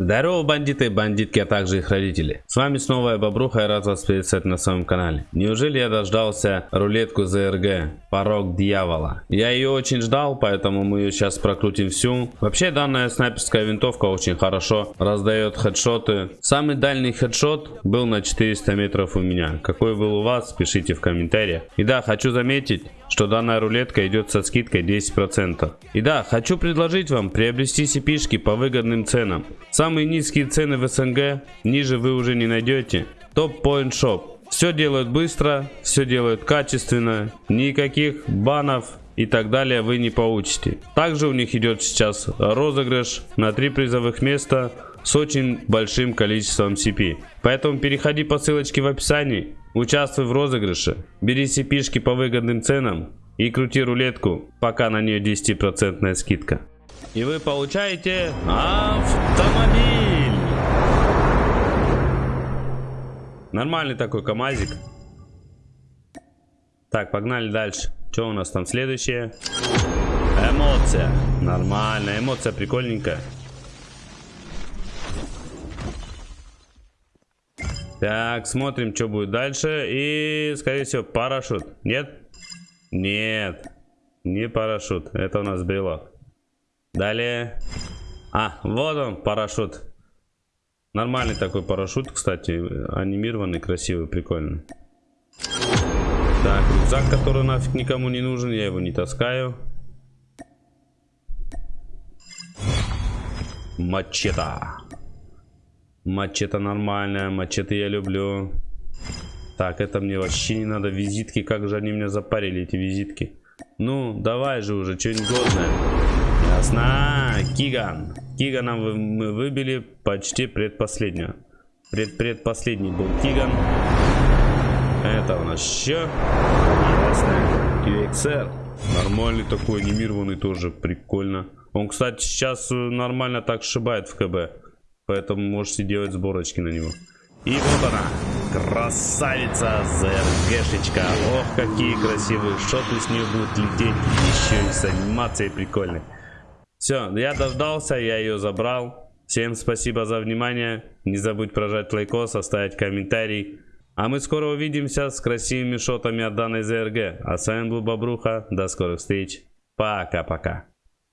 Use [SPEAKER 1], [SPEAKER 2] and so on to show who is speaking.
[SPEAKER 1] Здорово, бандиты и бандитки, а также их родители. С вами снова я Бобруха и рад вас приветствовать на своем канале. Неужели я дождался рулетку ЗРГ? Порог дьявола. Я ее очень ждал, поэтому мы ее сейчас прокрутим всю. Вообще данная снайперская винтовка очень хорошо раздает хедшоты. Самый дальний хедшот был на 400 метров у меня. Какой был у вас, пишите в комментариях. И да, хочу заметить, что данная рулетка идет со скидкой 10%. И да, хочу предложить вам приобрести cp по выгодным ценам. Самые низкие цены в СНГ, ниже вы уже не найдете. Топ Point Shop. Все делают быстро, все делают качественно, никаких банов и так далее вы не получите. Также у них идет сейчас розыгрыш на три призовых места с очень большим количеством CP. Поэтому переходи по ссылочке в описании, участвуй в розыгрыше, бери CP по выгодным ценам и крути рулетку, пока на нее 10% скидка. И вы получаете автомобиль. Нормальный такой КамАЗик. Так, погнали дальше. Что у нас там следующее? Эмоция. Нормальная эмоция, прикольненькая. Так, смотрим, что будет дальше. И, скорее всего, парашют. Нет? Нет. Не парашют. Это у нас брелок. Далее. А, вот он, парашют. Нормальный такой парашют, кстати. Анимированный, красивый, прикольный. Так, рюкзак, который нафиг никому не нужен. Я его не таскаю. Мачета. Мачете нормальная, мачете я люблю. Так, это мне вообще не надо. Визитки, как же они меня запарили, эти визитки. Ну, давай же уже, что-нибудь годное. Ясно. Киган. Кигана мы выбили почти предпоследнюю. Пред предпоследний был Киган. Это у нас еще. Ясно. QXR. Нормальный такой, анимированный тоже. Прикольно. Он, кстати, сейчас нормально так сшибает в КБ. Поэтому можете делать сборочки на него. И вот она. Красавица ЗРГшечка. Ох, какие красивые шоты с нее будут лететь. Еще и с анимацией прикольной. Все, я дождался, я ее забрал. Всем спасибо за внимание. Не забудь прожать лайкос, оставить комментарий. А мы скоро увидимся с красивыми шотами от данной ЗРГ. А с вами был Бобруха. До скорых встреч. Пока-пока.